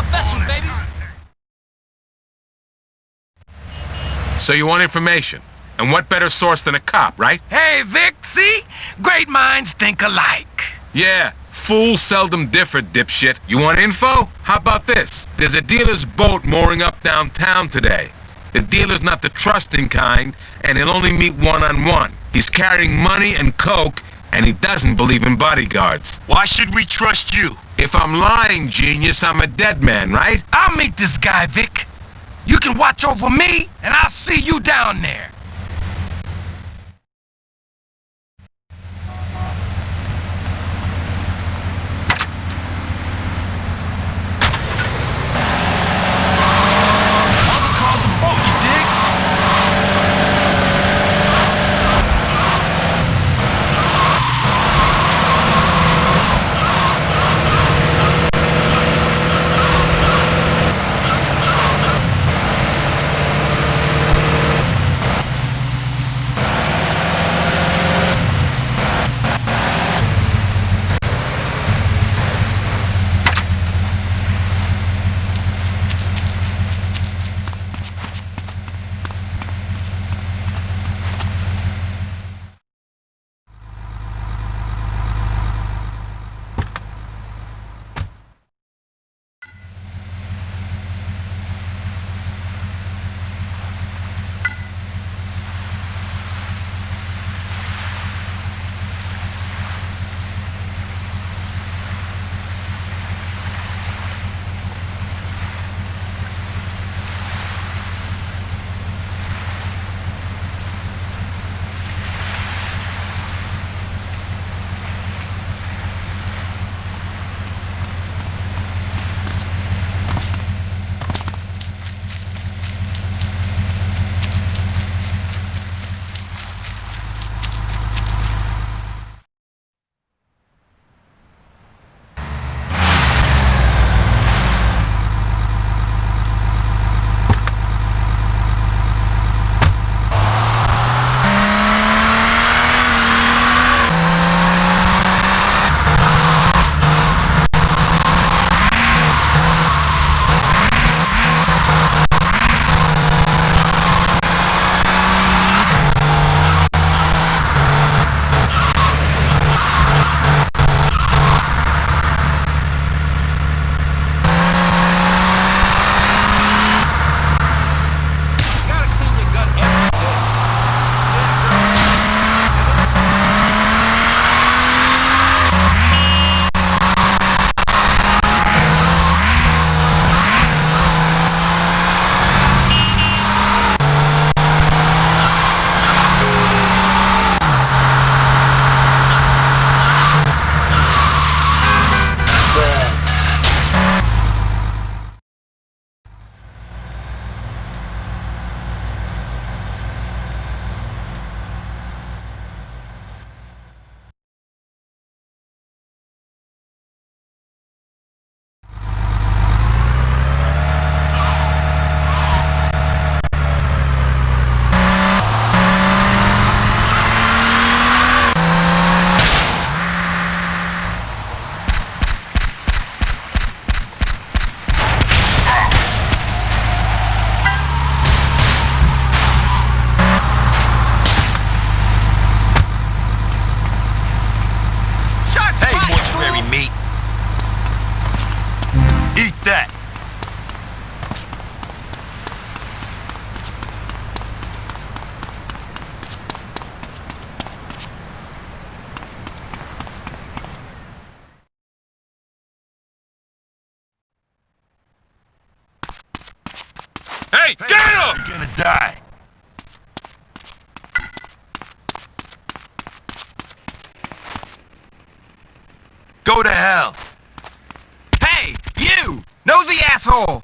our vessel, baby. So you want information? And what better source than a cop, right? Hey, Vic, see? Great minds think alike. Yeah, fools seldom differ, dipshit. You want info? How about this? There's a dealer's boat mooring up downtown today. The dealer's not the trusting kind, and he'll only meet one-on-one. -on -one. He's carrying money and coke, and he doesn't believe in bodyguards. Why should we trust you? If I'm lying, genius, I'm a dead man, right? I'll meet this guy, Vic. You can watch over me, and I'll see you down there. Hey, get him! You're gonna die. Go to hell. Hey, you! Nosy asshole!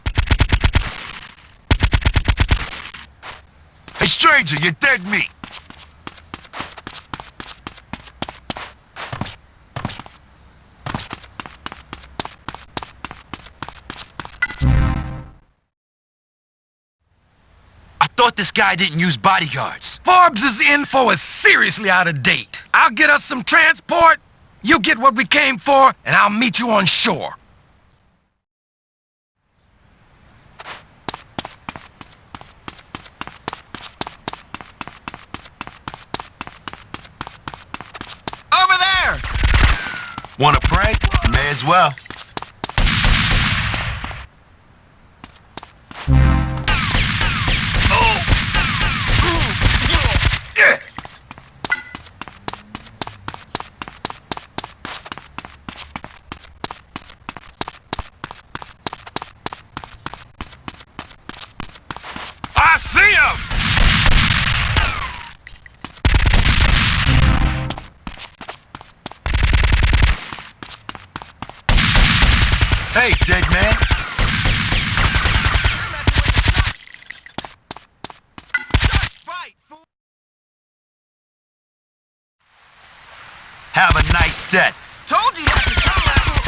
Hey, stranger, you're dead meat. I thought this guy didn't use bodyguards. Forbes' info is seriously out of date. I'll get us some transport, you get what we came for, and I'll meet you on shore. Wanna pray? May as well. I see him! Hey, dead man. Have a nice death. Told you not to come out.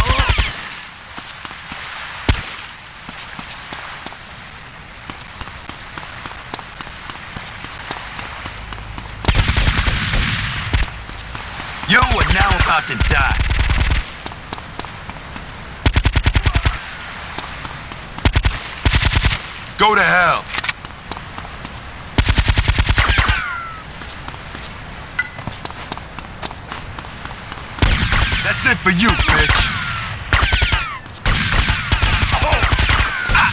You are now about to die. Go to hell. That's it for you, bitch.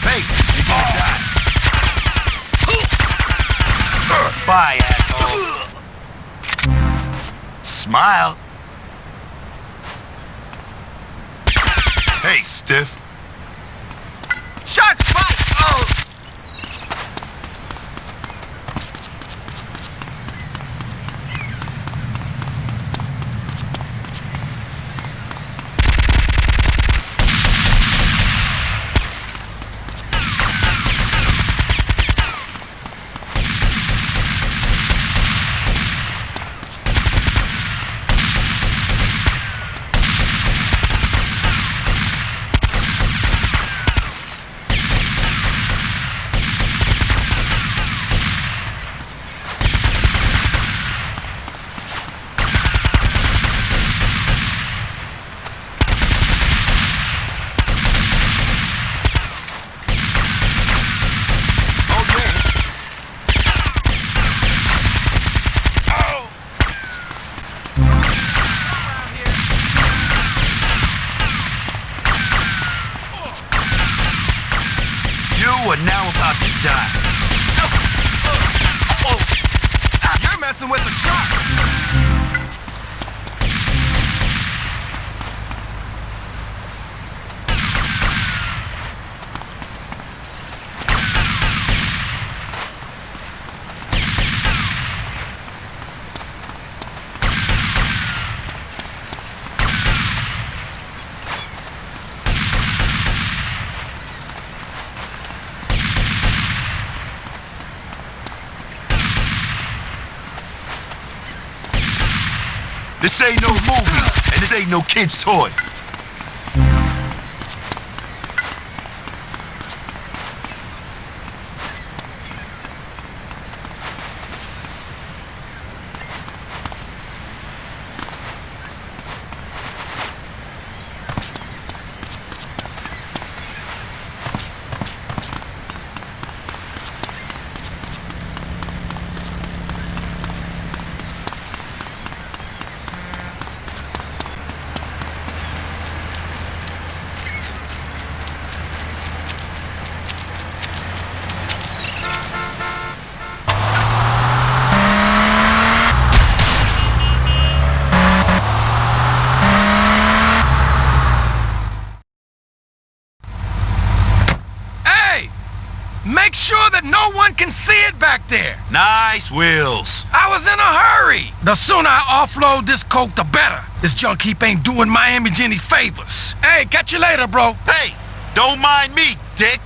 Hey, you're gonna die. Bye, asshole. Smile. Hey, stiff. Are now about to die. Oh, oh, oh. You're messing with the shark! This ain't no movie, and this ain't no kid's toy. Hey! Make sure that no one can see it back there! Nice wheels. I was in a hurry! The sooner I offload this coke, the better. This junk heap ain't doing Miami any favors. Hey, catch you later, bro. Hey, don't mind me, dick.